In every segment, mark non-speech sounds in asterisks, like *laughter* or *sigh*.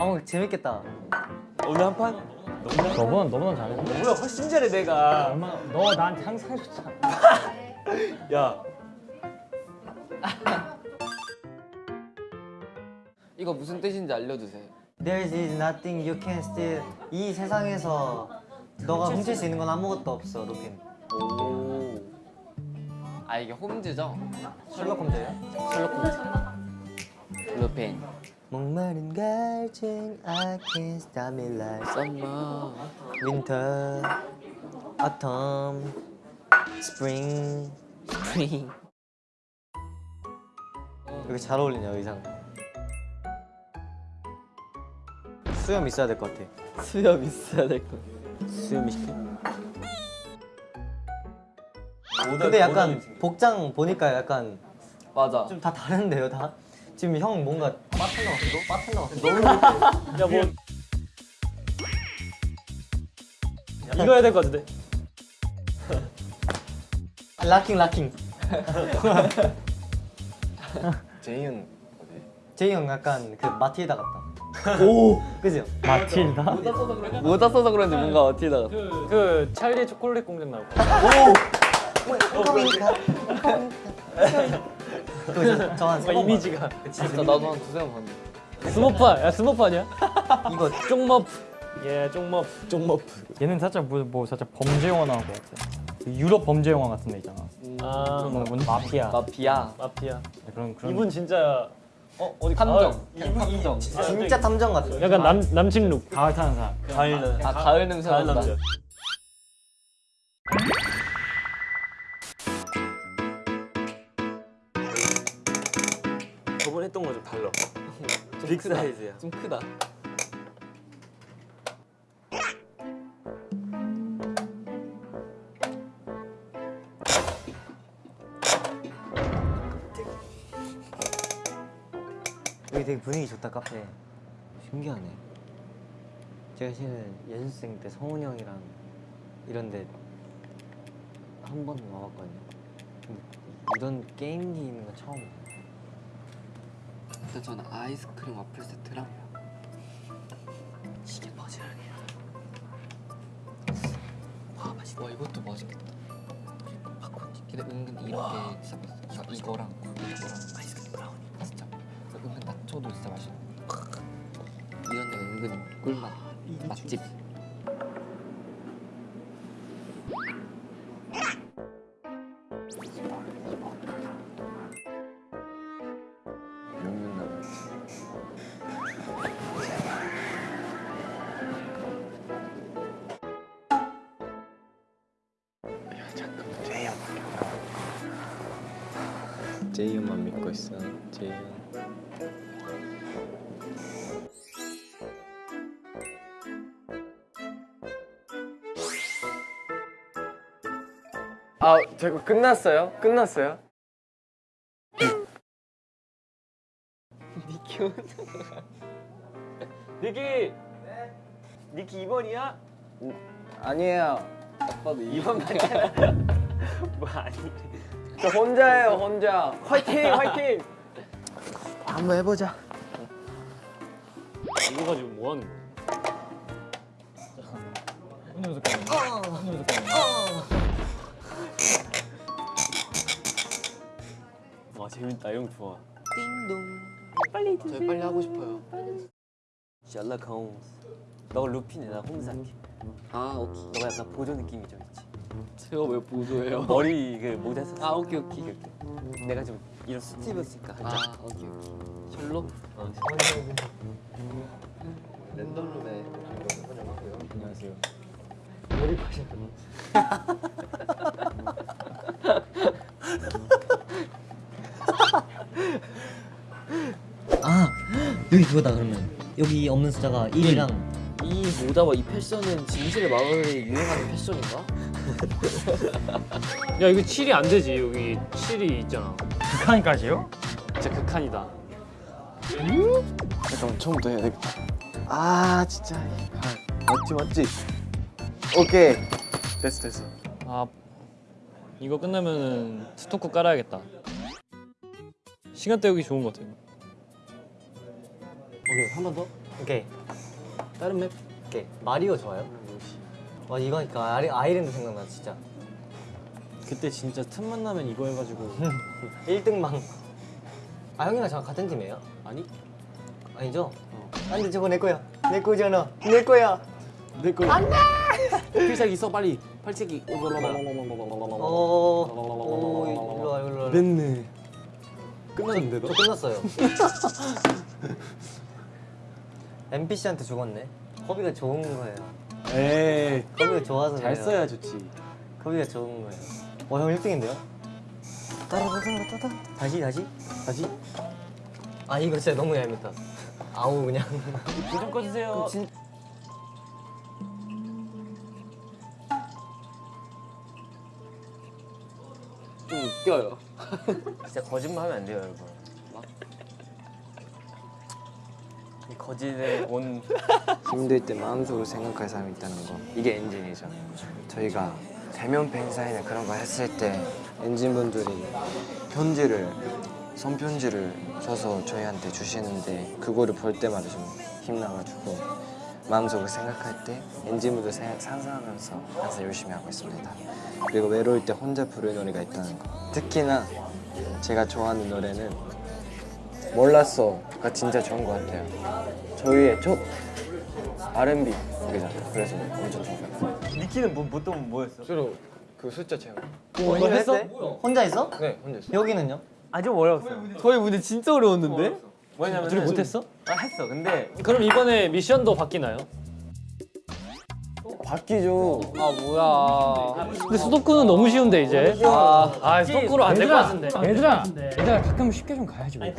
어 재밌겠다. 오늘 한 판? 너보다 너보다 잘해. 뭐야 훨씬 잘해 내가 얼마나 너 나한테 항상 좋잖아. *laughs* 야 *laughs* 이거 무슨 뜻인지 알려주세요. There is nothing you can steal. 이 세상에서 너가 훔칠 수 있는 건 아무것도 없어, 루핀. 오. 아 이게 홈즈죠? 셜록 홈즈예요? 셜록 홈즈. 루팡. 목마른 갈증 I can't stop me like summer. winter, autumn, spring. spring. 여기 잘 어울리냐 의상. 수염 있어야 될 것 같아. 수염 있어야 될 거. 수염이 시켜 근데 약간 복장 보니까 약간 맞아. 좀 다 다른데요 다? 지금 형 뭔가 바텐더 같기도? 바텐더 같기도? 야뭐 이거 해야 될 것 같은데. *laughs* 락킹 락킹 *laughs* 제이은 제이 형 약간 그 마틸다 같다 오! *laughs* 그죠? 마틸다. 모자 써서 그런지 뭔가 어티다. 그 찰리 초콜릿 공장 나올 거. 저한 뭔가 이미지가. 진짜 나도 한 두세 번 봤는데. 스머프 야 스머프 아니야? *laughs* 이거 쪽머프. 예 쪽머프. 쪽머프 얘는 살짝 뭐, 뭐 살짝 범죄 영화 나온 것 같아. 그 유럽 범죄 영화 같은 데 있잖아. 아 뭐, 뭔 마피아. 마피아. 마피아. 그런 그런. 이분 진짜 어 어디 탐정. 가을- 탐정. 진짜 탐정 같아 약간 남 남친 룩. 가을 타는 사람. 가을 아 가을 냄새 가을. 남자. 했던 거 *laughs* 좀 달라. 빅 사이즈야. 좀 크다. 여기 되게 분위기 좋다 카페. 신기하네. 제가 실은 연습생 때 성훈이 형이랑 이런 데 한 번 와봤거든요. 근데 이런 게임기 있는 건 처음이에요 일단 저는 아이스크림 와플 세트랑 시계 바지락이야. 와 맛있다. 와 이것도 맛있겠다. 팝콘. 근데 은근 이런 게 진짜 맛있어. 이거, 이거랑 이거랑 아이스크림 브라우니 진짜. 은근 나초도 진짜 맛있어. 이런 데 은근 꿀맛 맛집. 제이은만 믿고 있어 제이은 아 저거 끝났어요? 끝났어요? 니키 니키. 니키 2번이야? 아니에요 아빠도 2번 맞잖아 *laughs* 뭐 아니 저 혼자예요 혼자. 화이팅 화이팅. 한번 해보자. 이거 가지고 뭐 하는 거야? 와 재밌다. 형 좋아. 저희 빨리 하고 싶어요. 홈스. 너가 루핀이야 나 할게. 아 오케이. 너가 약간 보조 느낌이 좀 있지 제가 왜 보조해요? *laughs* 머리 그 모자 썼어 아 오케이 오케이. 내가 좀 이런 스티브였으니까 아 오케이 오케이. 셜록. 어, 랜덤룸에 안녕하세요 아 여기 그거다 그러면 여기 없는 숫자가 1이랑 이 모자와 이 패션은 진실의 마을에 유행하는 패션인가? 야 이거 7이 안 되지 여기 7이 있잖아. 극한까지요? 진짜 극한이다. 잠깐만 처음부터 해야 되겠다 아 진짜 아, 맞지 맞지 오케이 됐어 됐어 아 이거 끝나면은 스토커 깔아야겠다. 시간 때우기 좋은 것 같아요. 오케이 한 번 더. 오케이. 다른 맵. 오케이. 마리오 좋아요? 와 이거 하니까 아이, 아이랜드 생각나 진짜. 그때 진짜 틈만 나면 이거 해가지고 *laughs* 1등망. 아 형이랑 저랑 같은 팀이에요? 아니 아니죠? 안돼 저거 내 거야. 내 거잖아. 내 거야. 내 거. 안돼. 필살기 써 빨리. 팔찌기. 어. 오 일로 와 일로 와. 냈네. 끝났는데 저 끝났어요. *laughs* NPC한테 죽었네. 허비가 좋은 거예요. 에이. 허비가 좋아서 잘 그래요. 써야 좋지. 허비가 좋은 거예요. 와, 형 1등인데요? 따라따라따라 다시 다시 다시. 아 이거 진짜 너무 얄밉다. 아우 그냥. 불좀 꺼주세요. 진... 좀 웃겨요. 진짜 거짓말 하면 안 돼요, 여러분. 거짓에 온 힘들 때 마음속으로 생각할 사람이 있다는 거. 이게 엔진이죠. 저희가 대면 팬사인회 그런 거 했을 때 엔진분들이 편지를 손편지를 줘서 저희한테 주시는데 그거를 볼 때마다 좀 힘나가지고 마음속으로 생각할 때 엔진분들 생- 상상하면서 항상 열심히 하고 있습니다. 그리고 외로울 때 혼자 부르는 노래가 있다는 거. 특히나 제가 좋아하는 노래는 몰랐어가 진짜 좋은 것 같아요. 저희의 첫 R&B 곡이잖아요. 그래서 엄청 좋은 것 같아요. 니키는 뭐, 뭐, 또 뭐였어? 주로 그 숫자 채워. 뭐 했어? 혼자 했어? 네, 혼자 했어요. 여기는요? 아좀 어려웠어요. 저희 문제 진짜 어려웠는데? 왜냐면 둘이 못했어? 아, 했어. 근데 그럼 이번에 미션도 바뀌나요? 바뀌죠. 아 뭐야 근데 수도쿠는 너무 쉬운데 이제. 아, 아 수도쿠로 안 될 것 같은데. 얘들아 얘들아 가끔 쉽게 좀 가야지 왜.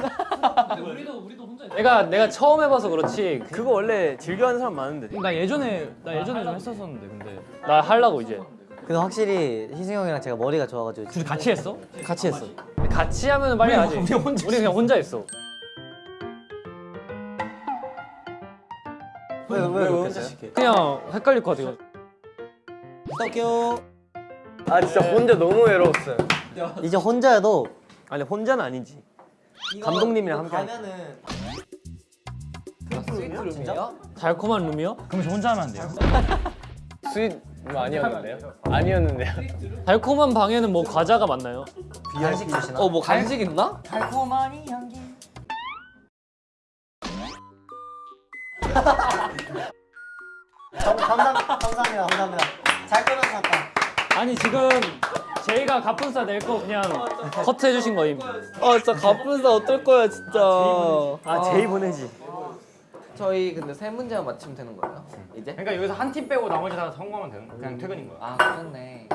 내가 내가 처음 해봐서 그렇지. 그거 원래 즐겨하는 사람 많은데. 나 예전에 나 예전에 좀 했었었는데 근데 나 하려고 이제. 근데 확실히 희승 형이랑 제가 머리가 좋아가지고 둘이 같이 했어? 같이 했어. 같이 하면 빨리 하지. 우리 혼자. 우리 그냥 혼자 했어. 왜, 왜, 왜 그렇게 했어요? 그냥 헷갈릴 것 같아요. 부탁해요. 아 진짜 혼자 너무 외로웠어요. 이제 혼자여도 아니 혼자는 아니지. 감독님이랑 함께 가면은 스위트룸 진짜? 달콤한 룸이요? 그럼 저 혼자 하면 안 돼요? *laughs* sweet 아니었는데요? 아니었는데요. *laughs* 달콤한 방에는 뭐 과자가 많나요? 간식 주시나? 어 뭐 간식 있나? 감, *laughs* 감사, 감사합니다. 감사합니다. 잘 끊어놨다. 아니 지금 제이가 갑분싸 낼 거 그냥 커트 해주신 거임. 아 진짜 갑분싸 어떨 거야 진짜. 아 제이 보내지. 저희 근데 세 문제만 맞추면 되는 거예요? 이제? 그러니까 여기서 한 팀 빼고 나머지 다 성공하면 되는 그냥 퇴근인 거야. 아 그렇네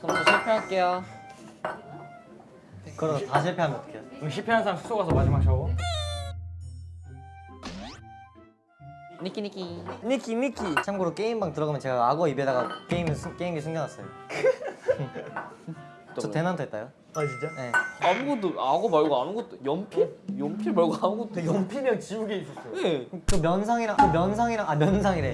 그럼 저 실패할게요 그럼 다 실패하면 어떡해요? 그럼 실패한 사람 숙소 가서 마지막 샤워. 니키 니키 니키 니키. 참고로 게임방 들어가면 제가 악어 입에다가 게임 숨- 게임기 숨겨놨어요. *laughs* 저 대난투 했다요? 아 진짜? 네. 아무것도 악어 말고 아무것도 연필? 연필 말고 아무것도 연필이랑 지우개 있었어요. 네. 그 면상이랑 그 면상이랑 아 면상이래.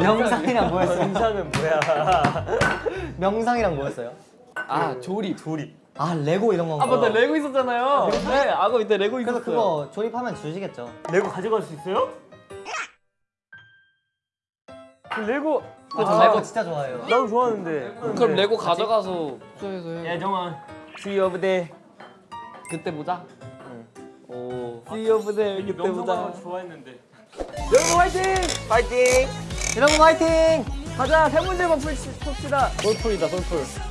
명상 이랑 뭐였어요? 명상은 뭐야? *laughs* 명상이랑 뭐였어요? 아 조립 조립 아 레고 이런 건가? 아 맞다 레고 있었잖아요. 네, 악어 이때 레고 그래서 있었어요. 그거 조립하면 주시겠죠? 레고 가져갈 수 있어요? 그 레고 저 아, 레고 진짜 좋아해요. 나도 좋아하는데. 그럼 레고 가져가서 숙소에서 해야 정아. See you over there. 그때 보자 오 See you over there. 그때 보자. 좋아했는데. 여러분 화이팅! 화이팅! 여러분 화이팅! 가자 세 문제만 풀시, 풉시다. 솔풀이다 솔풀.